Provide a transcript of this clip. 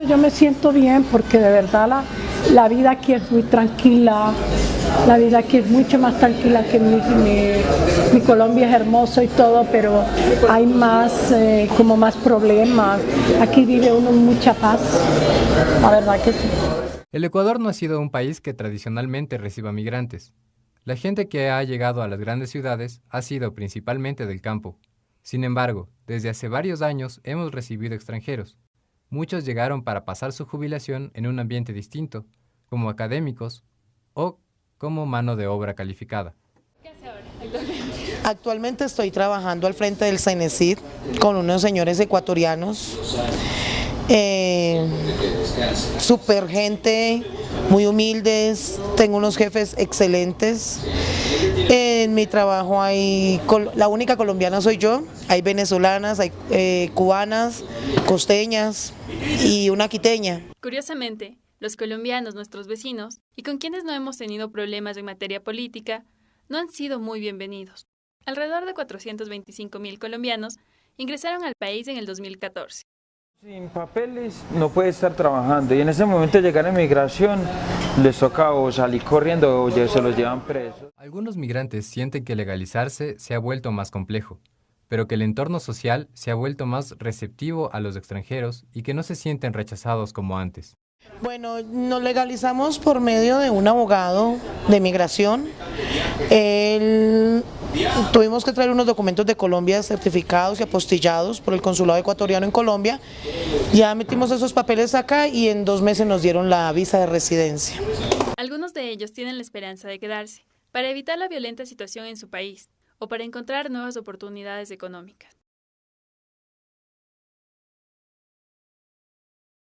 Yo me siento bien porque de verdad la, la vida aquí es muy tranquila, la vida aquí es mucho más tranquila que mi, mi, Colombia es hermoso y todo, pero hay más, eh, como más problemas. Aquí vive uno mucha paz, la verdad que sí. El Ecuador no ha sido un país que tradicionalmente reciba migrantes. La gente que ha llegado a las grandes ciudades ha sido principalmente del campo. Sin embargo, desde hace varios años hemos recibido extranjeros, muchos llegaron para pasar su jubilación en un ambiente distinto, como académicos o como mano de obra calificada. ¿Qué hace ahora actualmente? Actualmente estoy trabajando al frente del CENESID con unos señores ecuatorianos, eh, super gente, muy humildes, tengo unos jefes excelentes. En mi trabajo hay, la única colombiana soy yo, hay venezolanas, hay eh, cubanas, costeñas y una quiteña. Curiosamente, los colombianos, nuestros vecinos, y con quienes no hemos tenido problemas en materia política, no han sido muy bienvenidos. Alrededor de 425 mil colombianos ingresaron al país en el 2014. Sin papeles no puede estar trabajando y en ese momento llegar a migración les toca o salir corriendo o se los llevan presos. Algunos migrantes sienten que legalizarse se ha vuelto más complejo, pero que el entorno social se ha vuelto más receptivo a los extranjeros y que no se sienten rechazados como antes. Bueno, nos legalizamos por medio de un abogado de migración. Él, tuvimos que traer unos documentos de Colombia certificados y apostillados por el consulado ecuatoriano en Colombia. Ya metimos esos papeles acá y en dos meses nos dieron la visa de residencia. Algunos de ellos tienen la esperanza de quedarse para evitar la violenta situación en su país o para encontrar nuevas oportunidades económicas.